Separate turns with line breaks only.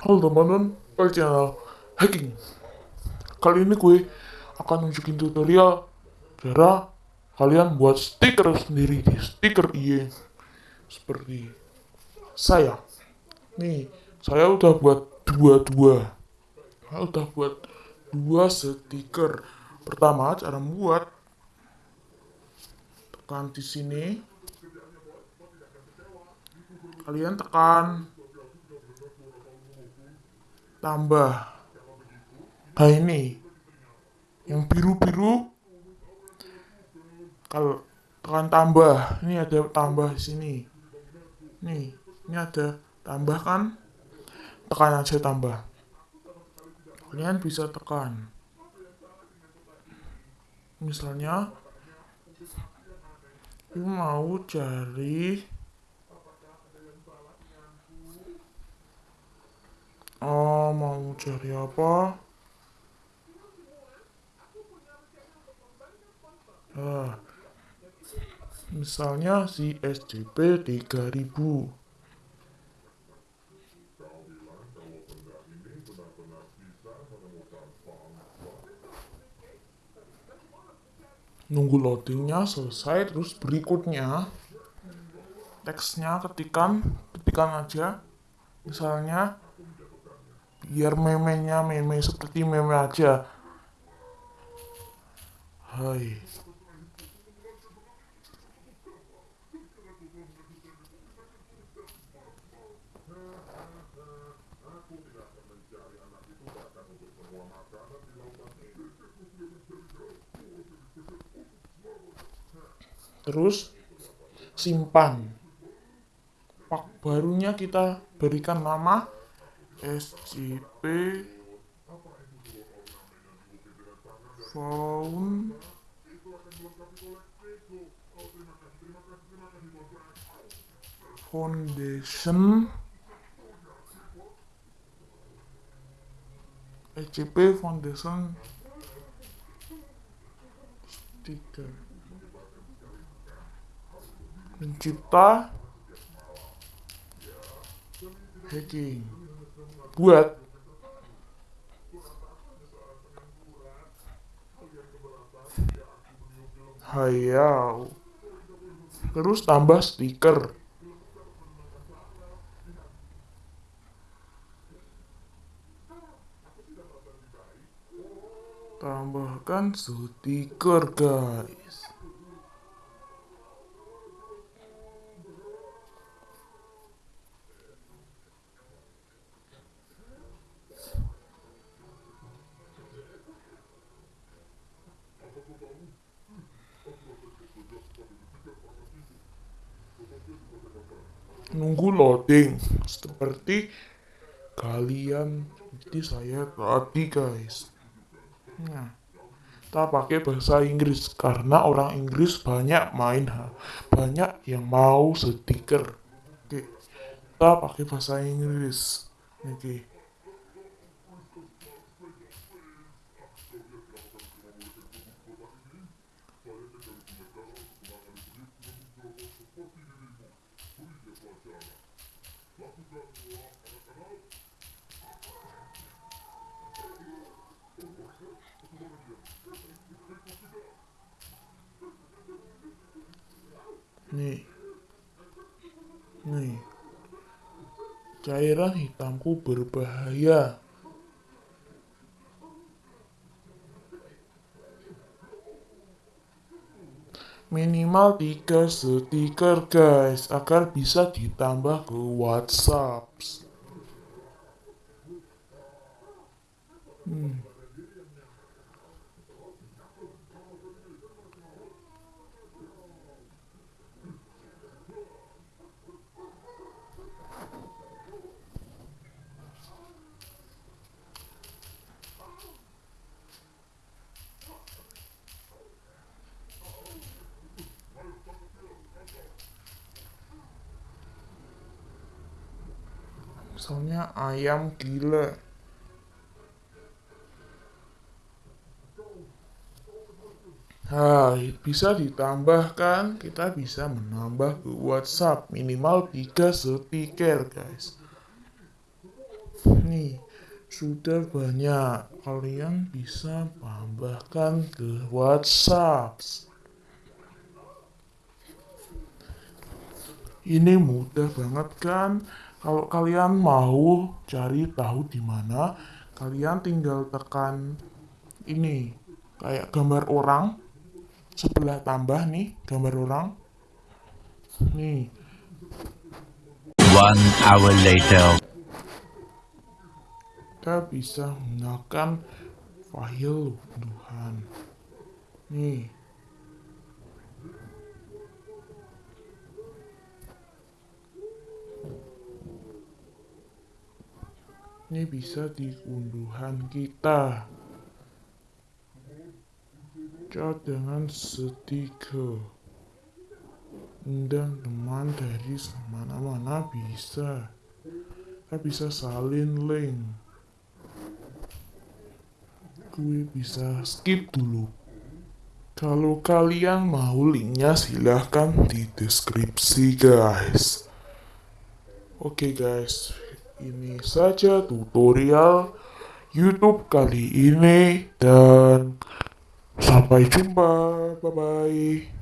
Halo teman-teman, balik channel hacking. Kali ini gue akan nunjukin tutorial cara kalian buat stiker sendiri di stiker IE seperti saya. Nih, saya udah buat dua-dua. Saya udah buat dua stiker. Pertama, cara membuat tekan di sini. Kalian tekan tambah nah ini yang biru-biru. Kalau tekan tambah ini ada tambah sini. Nih ini ada tambah kan tekan aja tambah. Kalian bisa tekan. Misalnya mau cari oh mau cari apa? Nah, misalnya si SCP 3000 nunggu loadingnya selesai terus berikutnya teksnya ketikan ketikan aja. Misalnya biar memenya meme seperti meme aja. Hai. Terus simpan. Pak barunya kita berikan nama SCP Found Foundation SCP Foundation stiker pencipta hacking buat. Hayau. Terus tambah stiker. Tambahkan stiker guys nunggu loading. Seperti kalian jadi saya tadi guys. Nah kita pakai bahasa Inggris. Karena orang Inggris banyak main banyak yang mau stiker. Oke kita pakai bahasa Inggris. Oke nih. Nih. Cairan hitamku berbahaya. Minimal 3 stiker guys agar bisa ditambah ke whatsapp hmm. Misalnya ayam gila. Nah, bisa ditambahkan, kita bisa menambah ke WhatsApp minimal 3 stiker, guys. nih sudah banyak. Kalian bisa tambahkan ke WhatsApp. Ini mudah banget kan kalau kalian mau cari tahu di mana kalian tinggal tekan ini kayak gambar orang. Sebelah tambah nih gambar orang. Nih.
One hour later.
kita bisa menggunakan file unduhan nih ini bisa di unduhan kita. Cat dengan stiker undang teman dari mana-mana bisa. Kita bisa salin link. Gue bisa skip dulu. Kalau kalian mau linknya silahkan di deskripsi guys. Oke guys ini saja tutorial YouTube kali ini dan sampai jumpa. Bye bye